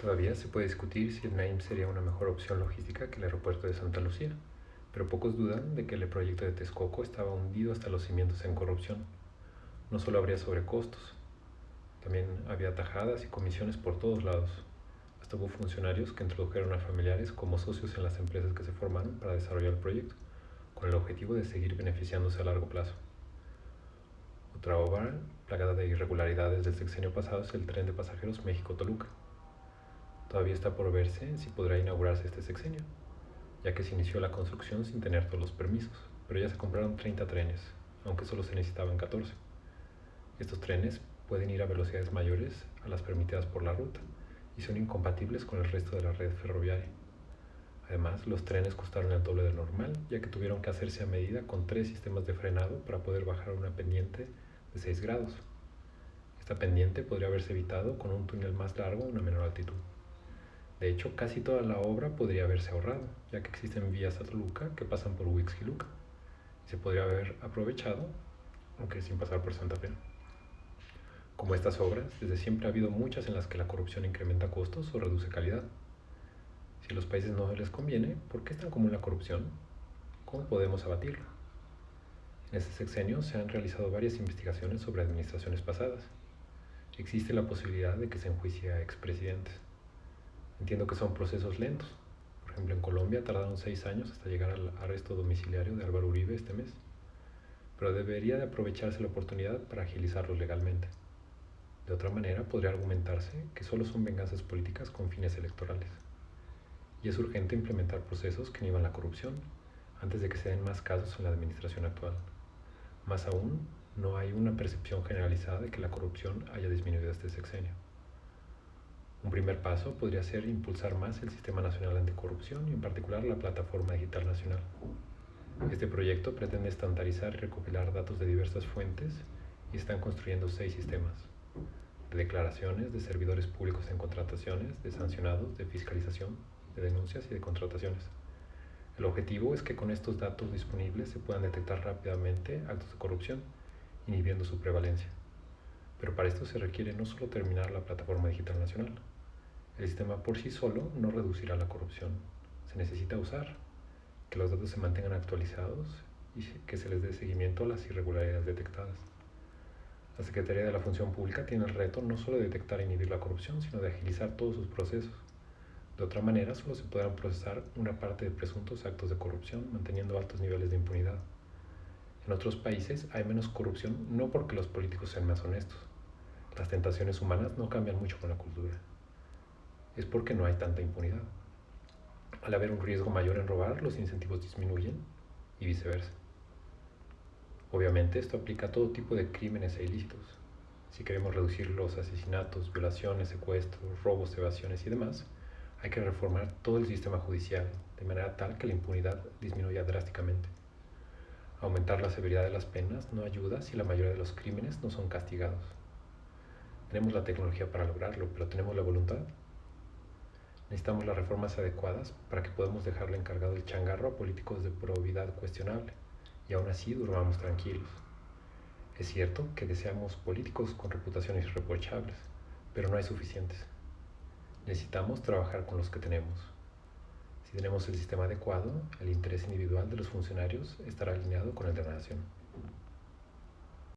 Todavía se puede discutir si el Naim sería una mejor opción logística que el aeropuerto de Santa Lucía, pero pocos dudan de que el proyecto de Texcoco estaba hundido hasta los cimientos en corrupción. No solo habría sobrecostos, también había tajadas y comisiones por todos lados. Hasta hubo funcionarios que introdujeron a familiares como socios en las empresas que se formaron para desarrollar el proyecto, con el objetivo de seguir beneficiándose a largo plazo. Otra obra plagada de irregularidades del sexenio pasado es el tren de pasajeros México-Toluca. Todavía está por verse si podrá inaugurarse este sexenio, ya que se inició la construcción sin tener todos los permisos, pero ya se compraron 30 trenes, aunque solo se necesitaban 14. Estos trenes pueden ir a velocidades mayores a las permitidas por la ruta y son incompatibles con el resto de la red ferroviaria. Además, los trenes costaron el doble de normal, ya que tuvieron que hacerse a medida con tres sistemas de frenado para poder bajar una pendiente de 6 grados. Esta pendiente podría haberse evitado con un túnel más largo a una menor altitud. De hecho, casi toda la obra podría haberse ahorrado, ya que existen vías a Toluca que pasan por Huixquiluca. Se podría haber aprovechado, aunque sin pasar por Santa Fe. Como estas obras, desde siempre ha habido muchas en las que la corrupción incrementa costos o reduce calidad. Si a los países no les conviene, ¿por qué es tan común la corrupción? ¿Cómo podemos abatirla? En este sexenio se han realizado varias investigaciones sobre administraciones pasadas. Existe la posibilidad de que se enjuicie a expresidentes. Entiendo que son procesos lentos. Por ejemplo, en Colombia tardaron seis años hasta llegar al arresto domiciliario de Álvaro Uribe este mes. Pero debería de aprovecharse la oportunidad para agilizarlos legalmente. De otra manera, podría argumentarse que solo son venganzas políticas con fines electorales. Y es urgente implementar procesos que inhiban la corrupción antes de que se den más casos en la administración actual. Más aún, no hay una percepción generalizada de que la corrupción haya disminuido este sexenio. Un primer paso podría ser impulsar más el Sistema Nacional Anticorrupción y en particular la Plataforma Digital Nacional. Este proyecto pretende estandarizar y recopilar datos de diversas fuentes y están construyendo seis sistemas de declaraciones de servidores públicos en contrataciones, de sancionados, de fiscalización, de denuncias y de contrataciones. El objetivo es que con estos datos disponibles se puedan detectar rápidamente actos de corrupción, inhibiendo su prevalencia. Pero para esto se requiere no solo terminar la plataforma digital nacional. El sistema por sí solo no reducirá la corrupción. Se necesita usar, que los datos se mantengan actualizados y que se les dé seguimiento a las irregularidades detectadas. La Secretaría de la Función Pública tiene el reto no solo de detectar e inhibir la corrupción, sino de agilizar todos sus procesos. De otra manera, solo se podrán procesar una parte de presuntos actos de corrupción, manteniendo altos niveles de impunidad. En otros países hay menos corrupción no porque los políticos sean más honestos, las tentaciones humanas no cambian mucho con la cultura. Es porque no hay tanta impunidad. Al haber un riesgo mayor en robar, los incentivos disminuyen y viceversa. Obviamente esto aplica a todo tipo de crímenes e ilícitos. Si queremos reducir los asesinatos, violaciones, secuestros, robos, evasiones y demás, hay que reformar todo el sistema judicial de manera tal que la impunidad disminuya drásticamente. Aumentar la severidad de las penas no ayuda si la mayoría de los crímenes no son castigados. Tenemos la tecnología para lograrlo, pero ¿tenemos la voluntad? Necesitamos las reformas adecuadas para que podamos dejarle encargado el changarro a políticos de probidad cuestionable y aún así durmamos tranquilos. Es cierto que deseamos políticos con reputaciones irreprochables, pero no hay suficientes. Necesitamos trabajar con los que tenemos. Si tenemos el sistema adecuado, el interés individual de los funcionarios estará alineado con el de la nación.